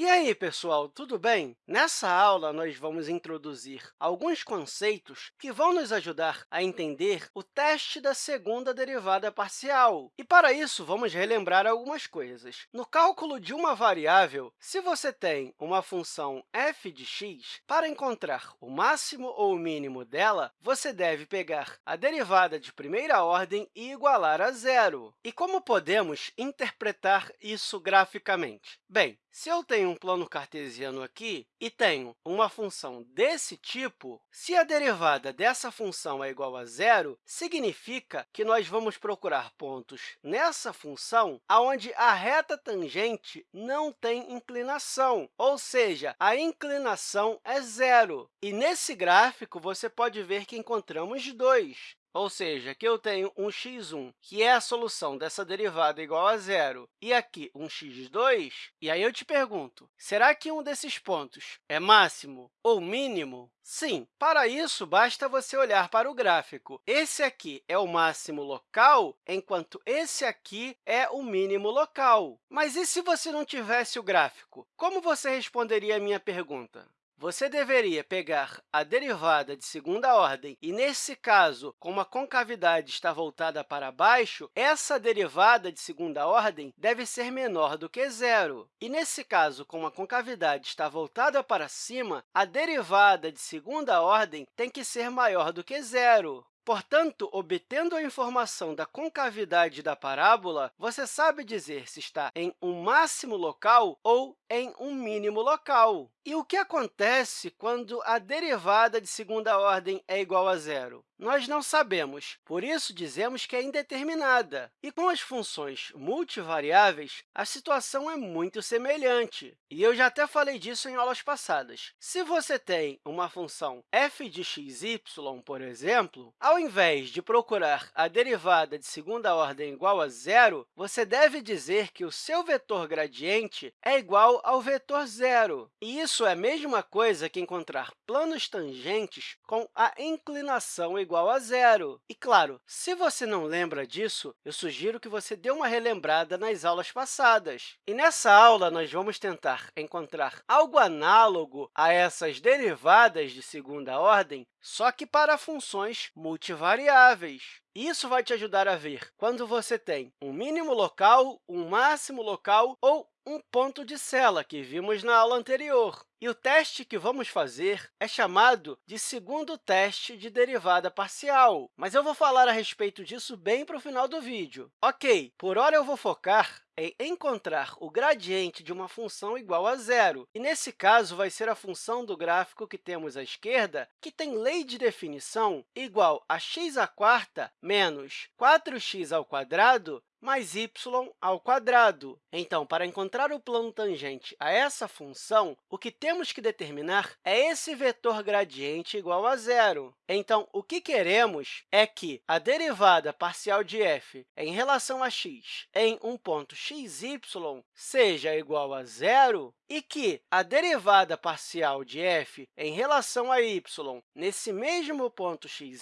E aí, pessoal, tudo bem? Nessa aula, nós vamos introduzir alguns conceitos que vão nos ajudar a entender o teste da segunda derivada parcial. E, para isso, vamos relembrar algumas coisas. No cálculo de uma variável, se você tem uma função f de x, para encontrar o máximo ou o mínimo dela, você deve pegar a derivada de primeira ordem e igualar a zero. E como podemos interpretar isso graficamente? Bem, se eu tenho um plano cartesiano aqui e tenho uma função desse tipo, se a derivada dessa função é igual a zero, significa que nós vamos procurar pontos nessa função onde a reta tangente não tem inclinação, ou seja, a inclinação é zero. E nesse gráfico, você pode ver que encontramos dois. Ou seja, aqui eu tenho um x1, que é a solução dessa derivada igual a zero, e aqui um x2, e aí eu te pergunto, será que um desses pontos é máximo ou mínimo? Sim, para isso, basta você olhar para o gráfico. Esse aqui é o máximo local, enquanto esse aqui é o mínimo local. Mas e se você não tivesse o gráfico? Como você responderia a minha pergunta? Você deveria pegar a derivada de segunda ordem e, nesse caso, como a concavidade está voltada para baixo, essa derivada de segunda ordem deve ser menor do que zero. E, nesse caso, como a concavidade está voltada para cima, a derivada de segunda ordem tem que ser maior do que zero. Portanto, obtendo a informação da concavidade da parábola, você sabe dizer se está em um máximo local ou em um mínimo local. E o que acontece quando a derivada de segunda ordem é igual a zero? Nós não sabemos, por isso dizemos que é indeterminada. E com as funções multivariáveis, a situação é muito semelhante. E eu já até falei disso em aulas passadas. Se você tem uma função f de x, y, por exemplo, ao invés de procurar a derivada de segunda ordem igual a zero, você deve dizer que o seu vetor gradiente é igual ao vetor zero. E isso é a mesma coisa que encontrar planos tangentes com a inclinação igual a zero. E, claro, se você não lembra disso, eu sugiro que você dê uma relembrada nas aulas passadas. E nessa aula, nós vamos tentar encontrar algo análogo a essas derivadas de segunda ordem, só que para funções multivariáveis. Isso vai te ajudar a ver quando você tem um mínimo local, um máximo local ou um ponto de sela, que vimos na aula anterior. E o teste que vamos fazer é chamado de segundo teste de derivada parcial, mas eu vou falar a respeito disso bem para o final do vídeo. Ok, por hora eu vou focar em encontrar o gradiente de uma função igual a zero. E, nesse caso, vai ser a função do gráfico que temos à esquerda, que tem lei de definição igual a x à quarta menos 4x ao quadrado mais y ao quadrado. Então, para encontrar o plano tangente a essa função, o que temos que determinar é esse vetor gradiente igual a zero. Então, o que queremos é que a derivada parcial de f em relação a x em um ponto xy seja igual a zero e que a derivada parcial de f em relação a y nesse mesmo ponto xy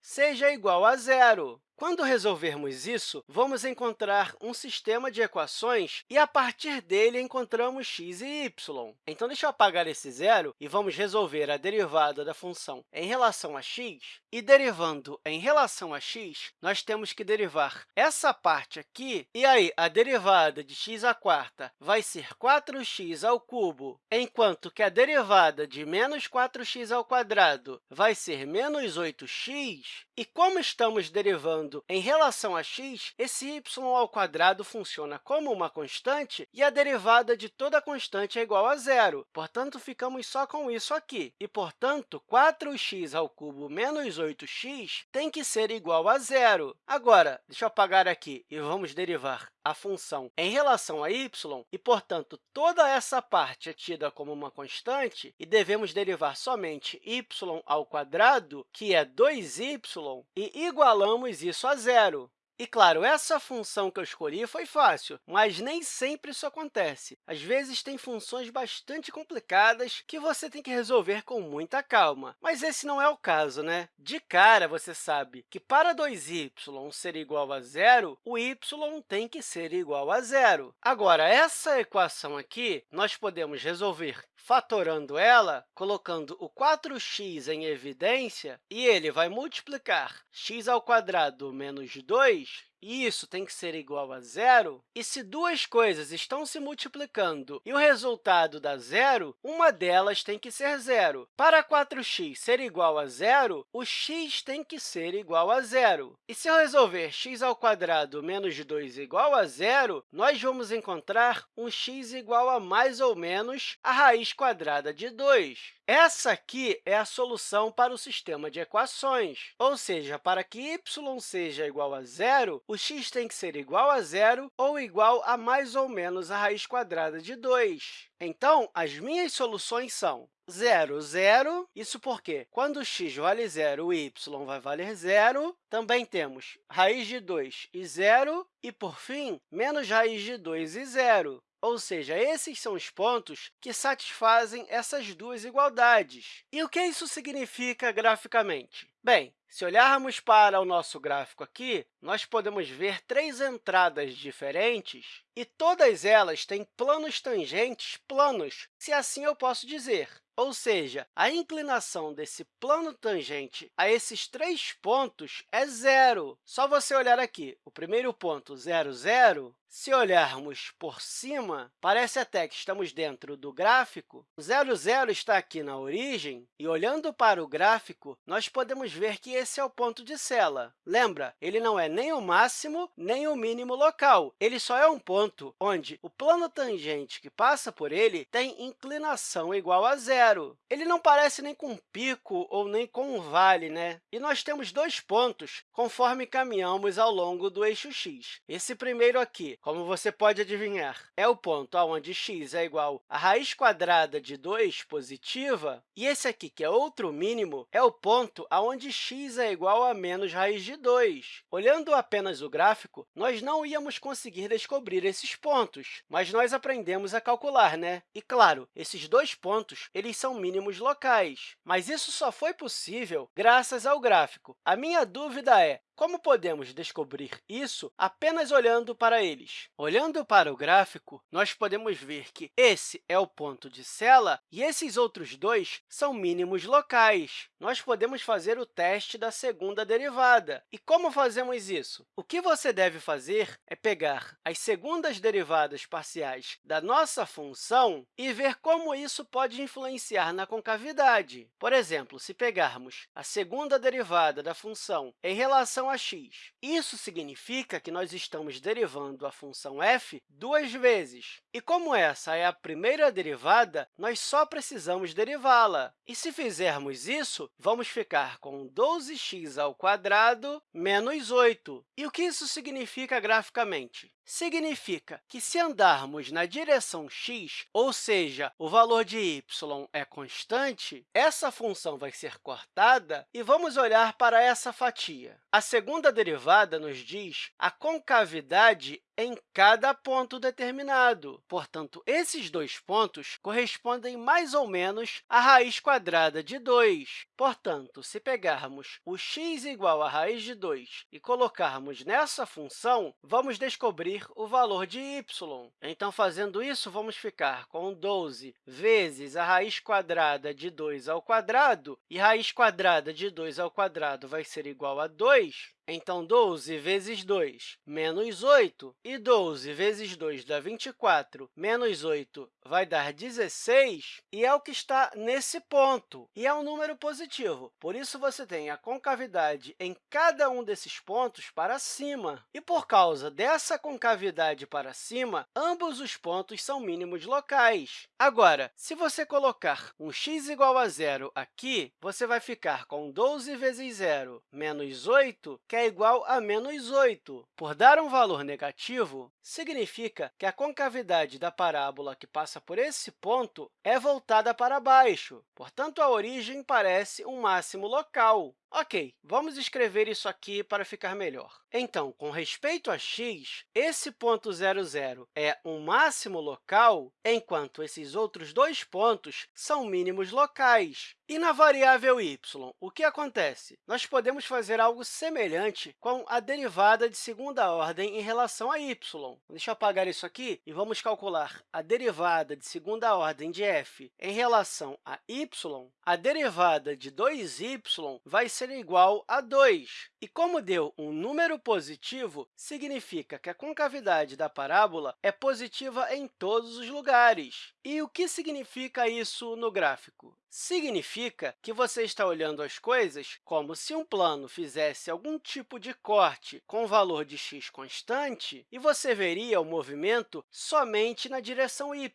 seja igual a zero. Quando resolvermos isso, vamos encontrar um sistema de equações e, a partir dele, encontramos x e y. Então, deixa eu apagar esse zero e vamos resolver a derivada da função em relação a x. E, derivando em relação a x, nós temos que derivar essa parte aqui, e aí a derivada de x à quarta vai ser 4x ao cubo, enquanto que a derivada de menos 4x ao quadrado vai ser menos 8x. E como estamos derivando em relação a x, esse y ao quadrado funciona como uma constante e a derivada de toda constante é igual a zero. Portanto, ficamos só com isso aqui. E, portanto, 4x ao cubo menos 8x tem que ser igual a zero. Agora, deixa eu apagar aqui e vamos derivar a função em relação a y, e, portanto, toda essa parte é tida como uma constante, e devemos derivar somente y ao quadrado, que é 2y, e igualamos isso a zero. E, claro, essa função que eu escolhi foi fácil, mas nem sempre isso acontece. Às vezes, tem funções bastante complicadas que você tem que resolver com muita calma. Mas esse não é o caso, né? De cara, você sabe que para 2y ser igual a zero, o y tem que ser igual a zero. Agora, essa equação aqui, nós podemos resolver fatorando ela, colocando o 4x em evidência, e ele vai multiplicar x ao quadrado menos 2 e isso tem que ser igual a zero, e se duas coisas estão se multiplicando e o resultado dá zero, uma delas tem que ser zero. Para 4x ser igual a zero, o x tem que ser igual a zero. E se eu resolver x ao quadrado menos 2 igual a zero, nós vamos encontrar um x igual a mais ou menos a raiz quadrada de 2. Essa aqui é a solução para o sistema de equações, ou seja, para que y seja igual a zero, o x tem que ser igual a zero ou igual a mais ou menos a raiz quadrada de 2. Então, as minhas soluções são 0, 0. Isso porque, quando x vale zero, o y vai valer zero. Também temos raiz de 2 e zero. E, por fim, menos raiz de 2 e zero. Ou seja, esses são os pontos que satisfazem essas duas igualdades. E o que isso significa graficamente? Bem, se olharmos para o nosso gráfico aqui, nós podemos ver três entradas diferentes e todas elas têm planos tangentes planos, se assim eu posso dizer. Ou seja, a inclinação desse plano tangente a esses três pontos é zero. Só você olhar aqui, o primeiro ponto, 0, 0, se olharmos por cima, parece até que estamos dentro do gráfico. O 0, 0 está aqui na origem, e olhando para o gráfico, nós podemos ver que esse é o ponto de sela. Lembra, ele não é nem o máximo, nem o mínimo local. Ele só é um ponto onde o plano tangente que passa por ele tem inclinação igual a zero. Ele não parece nem com um pico ou nem com um vale, né? E nós temos dois pontos conforme caminhamos ao longo do eixo x. Esse primeiro aqui, como você pode adivinhar, é o ponto onde x é igual a raiz quadrada de 2 positiva, e esse aqui, que é outro mínimo, é o ponto onde x é igual a menos raiz de 2. Olhando apenas o gráfico, nós não íamos conseguir descobrir esses pontos, mas nós aprendemos a calcular, né? E, claro, esses dois pontos eles são mínimos locais, mas isso só foi possível graças ao gráfico. A minha dúvida é, como podemos descobrir isso apenas olhando para eles? Olhando para o gráfico, nós podemos ver que esse é o ponto de sela e esses outros dois são mínimos locais. Nós podemos fazer o teste da segunda derivada. E como fazemos isso? O que você deve fazer é pegar as segundas derivadas parciais da nossa função e ver como isso pode influenciar na concavidade. Por exemplo, se pegarmos a segunda derivada da função em relação a x. Isso significa que nós estamos derivando a função f duas vezes. E como essa é a primeira derivada, nós só precisamos derivá-la. E se fizermos isso, vamos ficar com 12x ao quadrado menos 8. E o que isso significa graficamente? Significa que, se andarmos na direção x, ou seja, o valor de y é constante, essa função vai ser cortada e vamos olhar para essa fatia. A segunda derivada nos diz a concavidade em cada ponto determinado. Portanto, esses dois pontos correspondem mais ou menos à raiz quadrada de 2. Portanto, se pegarmos o x igual à raiz de 2 e colocarmos nessa função, vamos descobrir o valor de y. Então, fazendo isso, vamos ficar com 12 vezes a raiz quadrada de 2 ao quadrado, e raiz quadrada de 2 ao quadrado vai ser igual a 2. Então, 12 vezes 2, menos 8, e 12 vezes 2 dá 24, menos 8 vai dar 16, e é o que está nesse ponto, e é um número positivo. Por isso, você tem a concavidade em cada um desses pontos para cima. E, por causa dessa concavidade para cima, ambos os pontos são mínimos locais. Agora, se você colocar um x igual a zero aqui, você vai ficar com 12 vezes 0 menos 8, que é igual a menos 8. Por dar um valor negativo, significa que a concavidade da parábola que passa por esse ponto é voltada para baixo. Portanto, a origem parece um máximo local. Ok, vamos escrever isso aqui para ficar melhor. Então, com respeito a x, esse ponto 0, 0 é um máximo local, enquanto esses outros dois pontos são mínimos locais. E na variável y, o que acontece? Nós podemos fazer algo semelhante com a derivada de segunda ordem em relação a y. Deixa eu apagar isso aqui e vamos calcular a derivada de segunda ordem de f em relação a y. A derivada de 2y vai ser igual a 2. E como deu um número positivo, significa que a concavidade da parábola é positiva em todos os lugares. E o que significa isso no gráfico? Significa que você está olhando as coisas como se um plano fizesse algum tipo de corte com valor de x constante e você veria o movimento somente na direção y.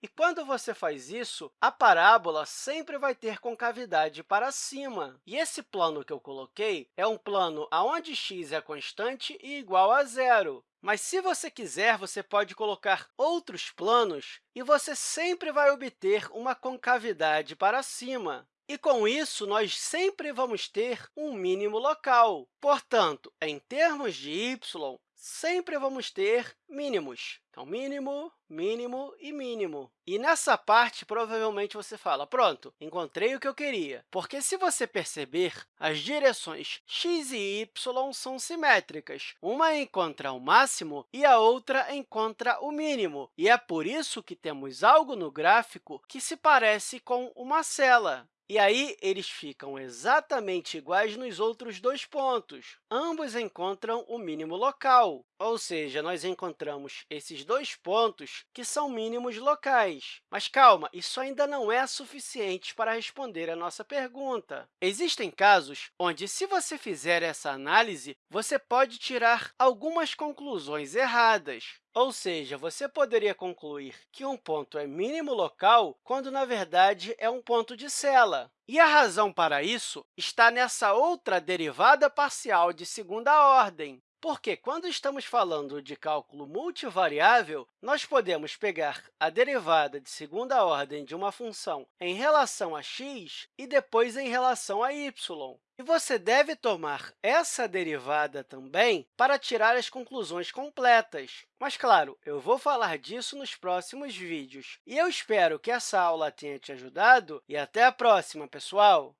E quando você faz isso, a parábola sempre vai ter concavidade para cima. E esse plano que eu coloquei é um plano onde x é constante e igual a zero. Mas, se você quiser, você pode colocar outros planos e você sempre vai obter uma concavidade para cima. E, com isso, nós sempre vamos ter um mínimo local. Portanto, em termos de y, sempre vamos ter mínimos. Então, mínimo, mínimo e mínimo. E nessa parte, provavelmente, você fala, pronto, encontrei o que eu queria. Porque, se você perceber, as direções x e y são simétricas. Uma encontra o máximo e a outra encontra o mínimo. E é por isso que temos algo no gráfico que se parece com uma cela. E aí, eles ficam exatamente iguais nos outros dois pontos. Ambos encontram o mínimo local, ou seja, nós encontramos esses dois pontos que são mínimos locais. Mas calma, isso ainda não é suficiente para responder a nossa pergunta. Existem casos onde, se você fizer essa análise, você pode tirar algumas conclusões erradas. Ou seja, você poderia concluir que um ponto é mínimo local quando, na verdade, é um ponto de cela. E a razão para isso está nessa outra derivada parcial de segunda ordem, porque, quando estamos falando de cálculo multivariável, nós podemos pegar a derivada de segunda ordem de uma função em relação a x e depois em relação a y. E você deve tomar essa derivada também para tirar as conclusões completas. Mas, claro, eu vou falar disso nos próximos vídeos. E eu espero que essa aula tenha te ajudado e até a próxima, pessoal!